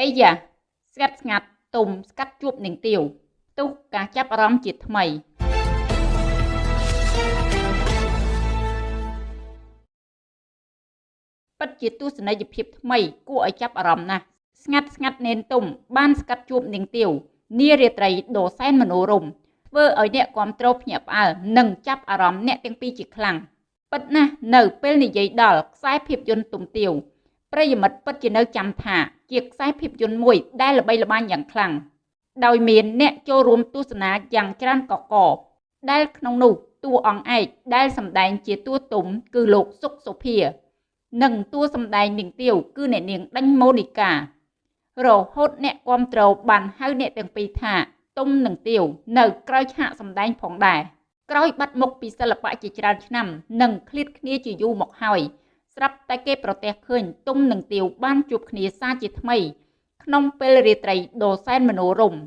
អីយ៉ាស្ងាត់ស្ងាត់ទុំស្កាត់ជួបនឹងទាវទុះការចាប់អារម្មណ៍ជាថ្មីពិតជាទស្សនីយភាពថ្មីគួរឲ្យចាប់អារម្មណ៍ណាស់ស្ងាត់ស្ងាត់នេនទុំបានស្កាត់ជួបនឹងទាវនារាត្រីដ៏សែនមនោរម្យធ្វើឲ្យអ្នកគ្រប់គ្រងភ្ញាក់ផ្អើលនិងចាប់អារម្មណ៍អ្នកទាំងពីរជាខ្លាំងពិតណាស់នៅពេលនិយាយដល់ខ្សែភាពយន្តទុំទាវ ប្រិយមិត្តពិតជានៅចាំថាជាខ្សែភាពយន្តមួយដែលល្បីល្បាញយ៉ាងខ្លាំងដោយមានអ្នកចូលរួមទស្សនាយ៉ាងច្រើនកកកដែលក្នុងនោះតួអង្គឯកដែលសម្ដែងជាតួទុំគឺលោកសុកសុភា និងតួសម្ដែងនាងទាវគឺអ្នកនាងដេញម៉ូនីការហូតអ្នកគាំទ្របានហៅអ្នកទាំងពីរថាទុំនិងទាវនៅក្រោយឆាកសម្ដែងផងដែរក្រោយបាត់មុខពីសិល្បៈជាច្រើនឆ្នាំនិងឃ្លាតគ្នាជាយូរមកហើយ ស្រាប់តែគេប្រទះឃើញទុំនិងទាវបានជួបគ្នាសារជាថ្មី ក្នុងពេលរាត្រីដ៏សែនមនោរម្យ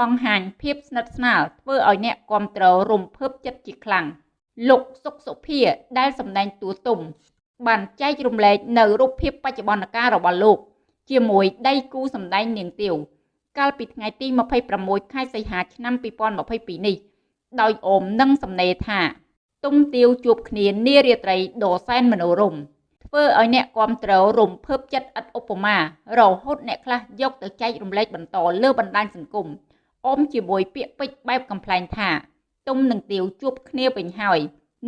បង្ហាញភាពស្និទ្ធស្នាលធ្វើឲ្យអ្នកគ្រប់គ្រងរំភើបចិត្តជាខ្លាំងលោកសុកសុភាដែលសម្ដែងតួទុំ បានចែករំលែកនៅរូបភាពបច្ចុប្បន្នកាលរបស់លោក ជាមួយដៃគូសម្ដែងនាងទាវកាលពីថ្ងៃទី26ខែសីហាឆ្នាំ2022នេះដោយអូមនឹងសំណេរថា ទុំទាវជួបគ្នានារាត្រីដ៏សែនមនោរម្យធ្វើឲ្យអ្នកគាំទ្ររំភើបចិត្តឥតឧបមា រហូតអ្នកខ្លះយកទៅចែករំលែកបន្តលើបណ្ដាញសង្គមអមជាមួយពាក្យពេចន៍បែបកំ pl ែងថាទុំនឹងទាវជួបគ្នាវិញហើយ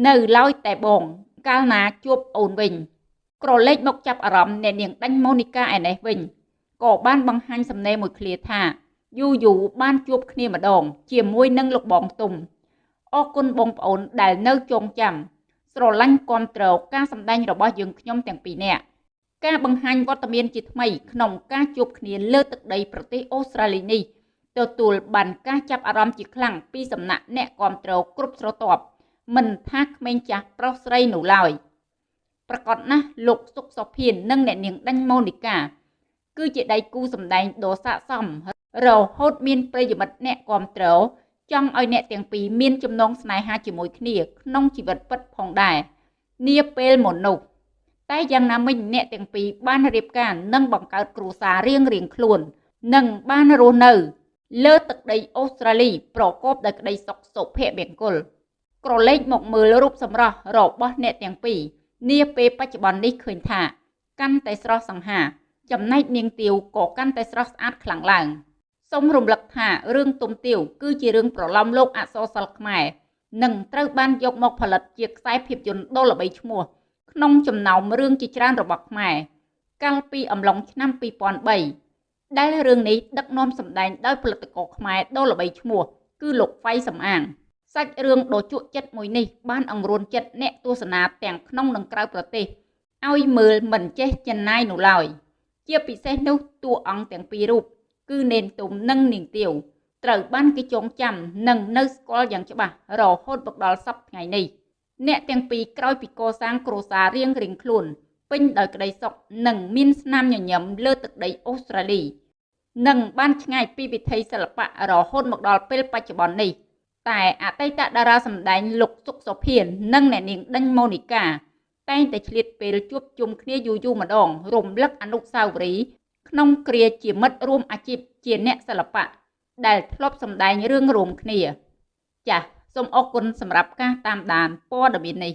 នៅឡើយតែបង កាលណាជួបអូនវិញ ក្រឡេកមកចាប់អារម្មណ៍អ្នកនាងដាញ់ម៉ូនីកាឯនេះវិញក៏បានបង្ហាញសំណេរមួយឃ្លាថាយូយូបានជួបគ្នាម្ដង ជាមួយនឹងលោកបងទុំ អរគុណបងប្អូនដែលនៅចងចាំស្រឡាញ់គាំទ្រការសម្ដែងរបស់យើងខ្ញុំទាំងពីរនាក់ការបង្ហាញវត្តមានជាថ្មីក្នុងការជួបគ្នាលើទឹកដីប្រទេសអូស្ត្រាលីនេះទទួលបានការចាប់អារម្មណ៍ជាខ្លាំងពីសំណាក់អ្នកគាំទ្រគ្រប់ស្រទាប់មិនថាក្មេងចាស់ប្រុសស្រីនោះឡើយប្រកាសណាស់លោកសុកសុភាននិងអ្នកនាងដាញ់ម៉ូនីកាគឺជាដៃគូសម្ដែងដ៏ស័ក្តិសមរហូតមានប្រិយមិត្តអ្នកគាំទ្រ ចង់ឲ្យអ្នកទាំងពីរមានចំណងស្នេហាជាមួយគ្នា ក្នុងជីវិតពិតផងដែរនាពេលមុននោះតែយ៉ាងណាមិញអ្នកទាំងពីរបានរៀបការនិងបង្កើតគ្រួសាររៀងរៀងខ្លួន និងបានរស់នៅ លើទឹកដីអូស្ត្រាលី ប្រកបដោយក្តីសុខសុភមង្គលក្រឡេកមកមើលរូបសម្រស់របស់អ្នកទាំងពីរនាពេលបច្ចុប្បន្ននេះឃើញថា កាន់តែស្រស់សង្ហា ចំណែកនាងទាវក៏កាន់តែស្រស់ស្អាតខ្លាំងឡើង សូមរំលឹកថារឿងទុំទាវគឺជារឿងប្រឡំលោកអក្សរសិល្ប៍ខ្មែរនិងត្រូវបានយកមកផលិតជាខ្សែភាពយន្តដ៏ល្បីឈ្មោះក្នុងចំណោមរឿងជាច្រើនរបស់ខ្មែរកាលពីអំឡុងឆ្នាំ2003ដែលរឿងនេះដឹកនាំសម្ដែងដោយផលិតករខ្មែរដ៏ល្បីឈ្មោះគឺលោកហ្វៃសំអាងសាច់រឿងដ៏ជក់ចិត្តមួយនេះបានអង្រួនចិត្តអ្នកទស្សនាទាំងក្នុងនិងក្រៅប្រទេសឲ្យមើលមិនចេះចិនណាយនោះឡើយ។ជាពិសេសនោះតួអង្គទាំងពីររូប គឺនេនទុំនិងនាងទាវត្រូវបានគេចងចាំនិងនៅស្គាល់យ៉ាងច្បាស់រហូតមកដល់សប្តាហ៍ថ្ងៃនេះអ្នកទាំងពីរក្រោយពីកសាងគ្រួសាររៀងរៀងខ្លួនពេញដោយក្តីសុខនិងមានស្នាមញញឹមលើទឹកដីអូស្ត្រាលីនិងបានឆ្ងាយពីវិថីសិល្បៈរហូតមកដល់ពេលបច្ចុប្បន្ននេះតែអតីតតារាសម្ដែងលោកសុកសុភាននិងអ្នកនាងដេញម៉ូនីកាតែងតែឆ្លៀតពេលជួបជុំគ្នាយូរយូរម្ដងរំលឹកអនុស្សាវរីយ៍ ក្នុងគ្រាជាមិត្តរួមអាជីពជាអ្នកសិល្បៈដែលធ្លាប់សម្ដែងរឿងរួមគ្នា ចាសសូមអរគុណសម្រាប់ការតាមដានព័ត៌មាននេះ